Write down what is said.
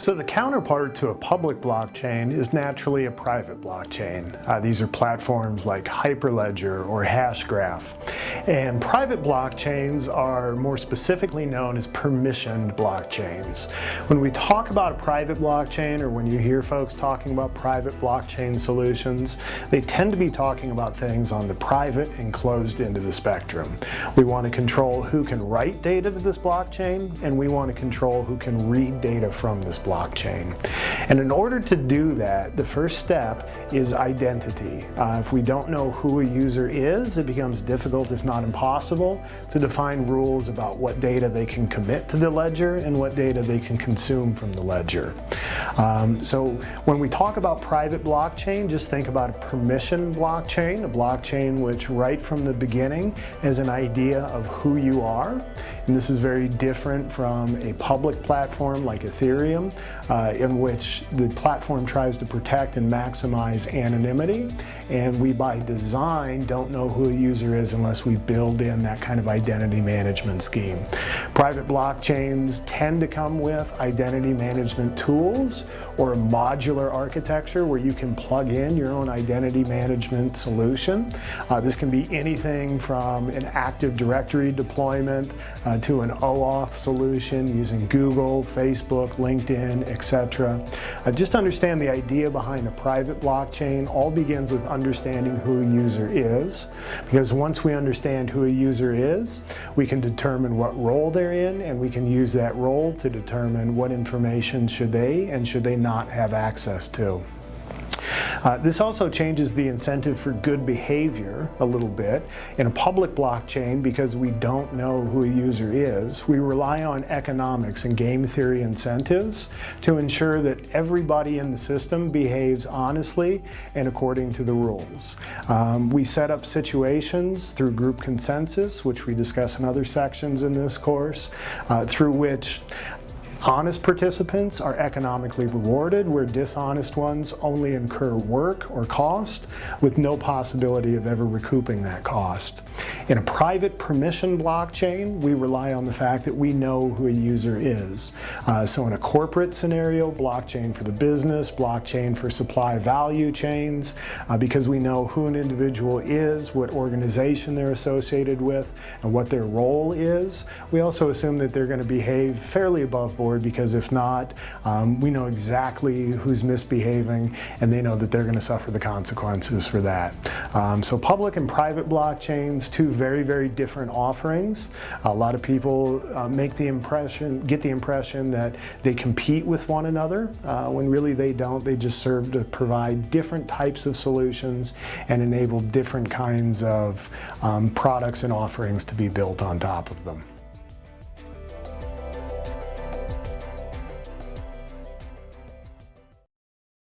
So the counterpart to a public blockchain is naturally a private blockchain. Uh, these are platforms like Hyperledger or Hashgraph. And private blockchains are more specifically known as permissioned blockchains. When we talk about a private blockchain or when you hear folks talking about private blockchain solutions, they tend to be talking about things on the private and closed end of the spectrum. We want to control who can write data to this blockchain and we want to control who can read data from this blockchain. And in order to do that, the first step is identity. Uh, if we don't know who a user is, it becomes difficult, if not impossible, to define rules about what data they can commit to the ledger and what data they can consume from the ledger. Um, so when we talk about private blockchain, just think about a permission blockchain, a blockchain which right from the beginning is an idea of who you are. And this is very different from a public platform like Ethereum, uh, in which the platform tries to protect and maximize anonymity. And we by design don't know who a user is unless we build in that kind of identity management scheme. Private blockchains tend to come with identity management tools or a modular architecture where you can plug in your own identity management solution. Uh, this can be anything from an Active Directory deployment uh, to an OAuth solution using Google, Facebook, LinkedIn, etc. Uh, just understand the idea behind a private blockchain all begins with understanding who a user is because once we understand who a user is, we can determine what role they're in and we can use that role to determine what information should they and should they not have access to. Uh, this also changes the incentive for good behavior a little bit. In a public blockchain, because we don't know who a user is, we rely on economics and game theory incentives to ensure that everybody in the system behaves honestly and according to the rules. Um, we set up situations through group consensus, which we discuss in other sections in this course, uh, through which Honest participants are economically rewarded, where dishonest ones only incur work or cost with no possibility of ever recouping that cost. In a private permission blockchain, we rely on the fact that we know who a user is. Uh, so in a corporate scenario, blockchain for the business, blockchain for supply value chains, uh, because we know who an individual is, what organization they're associated with, and what their role is. We also assume that they're going to behave fairly above board forward because if not, um, we know exactly who's misbehaving and they know that they're going to suffer the consequences for that. Um, so public and private blockchains, two very, very different offerings. A lot of people uh, make the impression, get the impression that they compete with one another uh, when really they don't. They just serve to provide different types of solutions and enable different kinds of um, products and offerings to be built on top of them.